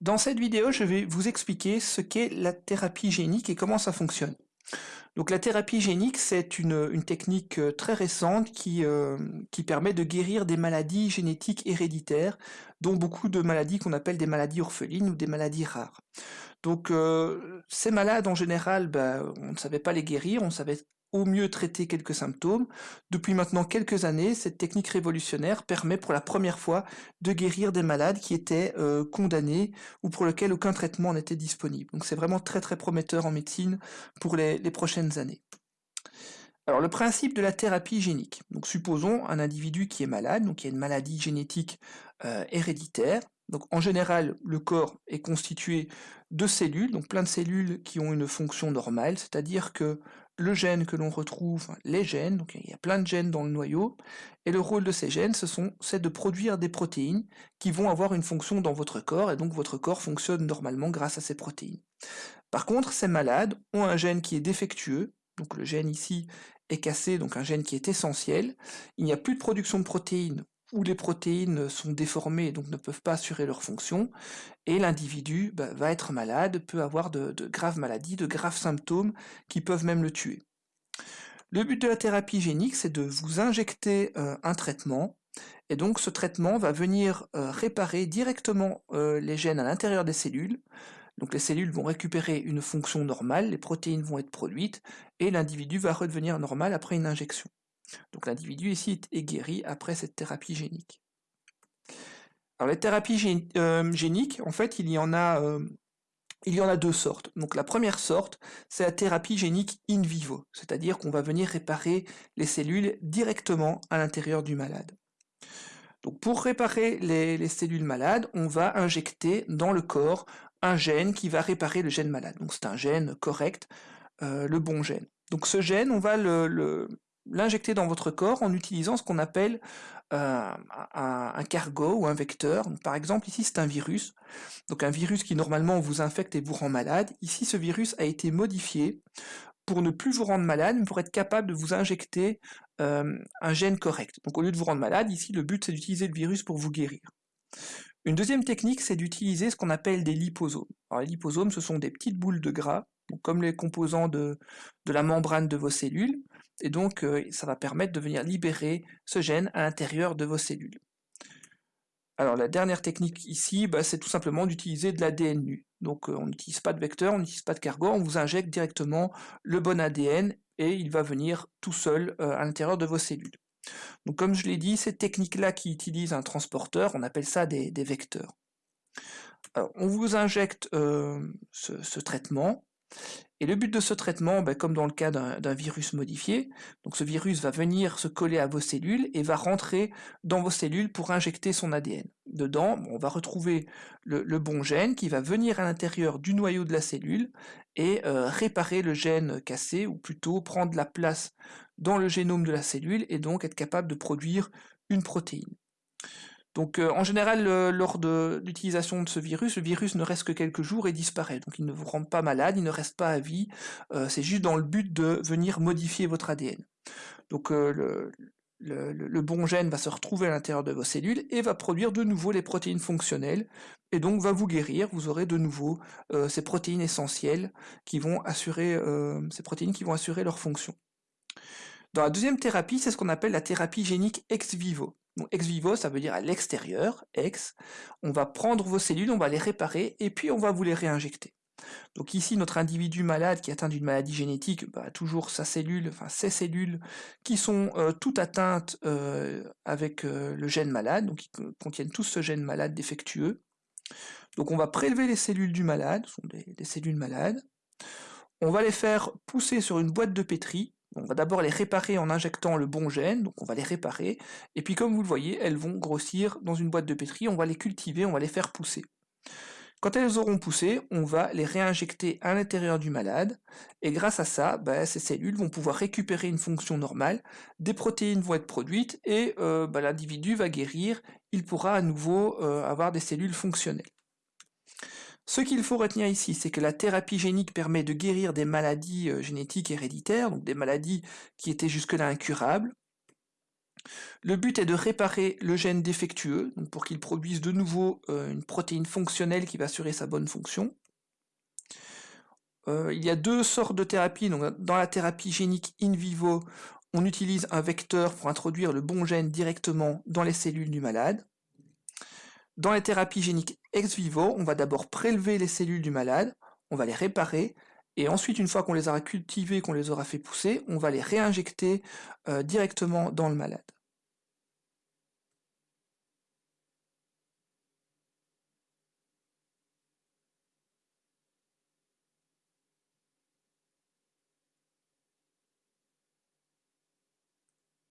Dans cette vidéo, je vais vous expliquer ce qu'est la thérapie génique et comment ça fonctionne. Donc la thérapie génique, c'est une, technique euh, très récente qui, euh, qui permet de guérir des maladies génétiques héréditaires, dont beaucoup de maladies qu'on appelle des maladies orphelines ou des maladies rares. Donc euh, ces malades, en général, ben, on ne savait pas les guérir, on savait au mieux traiter quelques symptômes. Depuis maintenant quelques années, cette technique révolutionnaire permet pour la première fois de guérir des malades qui étaient euh, condamnés ou pour lesquels aucun traitement n'était disponible. Donc c'est vraiment très très prometteur en médecine pour les, prochaines années. Alors le principe de la thérapie génique. Donc supposons un individu qui est malade, donc il y a une maladie génétique euh, héréditaire. Donc en général, le corps est constitué de cellules, donc plein de cellules qui ont une fonction normale, c'est-à-dire que le gène que l'on retrouve, les gènes, donc il y a plein de gènes dans le noyau, et le rôle de ces gènes, c'est de produire des protéines qui vont avoir une fonction dans votre corps, et donc votre corps fonctionne normalement grâce à ces protéines. Par contre, ces malades ont un gène qui est défectueux, donc le gène ici est cassé, donc un gène qui est essentiel, il n'y a plus de production de protéines où les protéines sont déformées et donc ne peuvent pas assurer leur fonction, et l'individu bah, va être malade, peut avoir de, graves maladies, de graves symptômes qui peuvent même le tuer. Le but de la thérapie génique, c'est de vous injecter euh, un traitement, et donc ce traitement va venir euh, réparer directement euh, les gènes à l'intérieur des cellules, donc les cellules vont récupérer une fonction normale, les protéines vont être produites, et l'individu va redevenir normal après une injection. Donc l'individu ici est guéri après cette thérapie génique. Alors les thérapies euh, géniques, en fait, il y en a, euh, il y en a deux sortes. Donc la première sorte, c'est la thérapie génique in vivo, c'est-à-dire qu'on va venir réparer les cellules directement à l'intérieur du malade. Donc pour réparer les, cellules malades, on va injecter dans le corps un gène qui va réparer le gène malade. Donc c'est un gène correct, euh, le bon gène. Donc ce gène, on va le, l'injecter dans votre corps en utilisant ce qu'on appelle euh, un, cargo ou un vecteur. par exemple, ici, c'est un virus. Donc un virus qui normalement vous infecte et vous rend malade. Ici, ce virus a été modifié pour ne plus vous rendre malade, mais pour être capable de vous injecter euh, un gène correct. Donc au lieu de vous rendre malade, ici, le but, c'est d'utiliser le virus pour vous guérir. Une deuxième technique, c'est d'utiliser ce qu'on appelle des liposomes. Alors les liposomes, ce sont des petites boules de gras, comme les composants de, la membrane de vos cellules, et donc euh, ça va permettre de venir libérer ce gène à l'intérieur de vos cellules. Alors la dernière technique ici, bah, c'est tout simplement d'utiliser de l'ADN nu. Donc euh, on n'utilise pas de vecteur, on n'utilise pas de cargo, on vous injecte directement le bon ADN et il va venir tout seul euh, à l'intérieur de vos cellules. Donc comme je l'ai dit, ces techniques-là qui utilisent un transporteur, on appelle ça des, vecteurs. on vous injecte ce, traitement, et le but de ce traitement, ben, comme dans le cas d'un virus modifié, donc ce virus va venir se coller à vos cellules et va rentrer dans vos cellules pour injecter son ADN. Dedans, on va retrouver le, bon gène qui va venir à l'intérieur du noyau de la cellule et euh, réparer le gène cassé, ou plutôt prendre la place dans le génome de la cellule et donc être capable de produire une protéine. Donc euh, en général, lors de l'utilisation de ce virus, le virus ne reste que quelques jours et disparaît. Donc il ne vous rend pas malade, il ne reste pas à vie, euh, c'est juste dans le but de venir modifier votre ADN. Donc euh, le, bon gène va se retrouver à l'intérieur de vos cellules et va produire de nouveau les protéines fonctionnelles, et donc va vous guérir, vous aurez de nouveau ces protéines essentielles qui vont assurer, ces protéines qui vont assurer leur fonction. Dans la deuxième thérapie, c'est ce qu'on appelle la thérapie génique ex vivo. Ex vivo, ça veut dire à l'extérieur, ex. On va prendre vos cellules, on va les réparer, et puis on va vous les réinjecter. Donc ici, notre individu malade qui est atteint d'une maladie génétique bah, toujours sa cellule, enfin ses cellules qui sont euh, toutes atteintes euh, avec euh, le gène malade, donc qui contiennent tous ce gène malade défectueux. Donc on va prélever les cellules du malade, ce sont des cellules malades. On va les faire pousser sur une boîte de pétri, on va d'abord les réparer en injectant le bon gène, donc on va les réparer, et puis comme vous le voyez, elles vont grossir dans une boîte de pétri, on va les cultiver, on va les faire pousser. Quand elles auront poussé, on va les réinjecter à l'intérieur du malade, et grâce à ça, bah, ces cellules vont pouvoir récupérer une fonction normale, des protéines vont être produites, et euh, bah, l'individu va guérir, il pourra à nouveau euh, avoir des cellules fonctionnelles. Ce qu'il faut retenir ici, c'est que la thérapie génique permet de guérir des maladies euh, génétiques héréditaires, donc des maladies qui étaient jusque-là incurables. Le but est de réparer le gène défectueux, pour qu'il produise de nouveau euh, une protéine fonctionnelle qui va assurer sa bonne fonction. Euh, il y a deux sortes de thérapies. dans la thérapie génique in vivo, on utilise un vecteur pour introduire le bon gène directement dans les cellules du malade. Dans les thérapies géniques ex vivo, on va d'abord prélever les cellules du malade, on va les réparer, et ensuite, une fois qu'on les aura cultivées, qu'on les aura fait pousser, on va les réinjecter euh, directement dans le malade.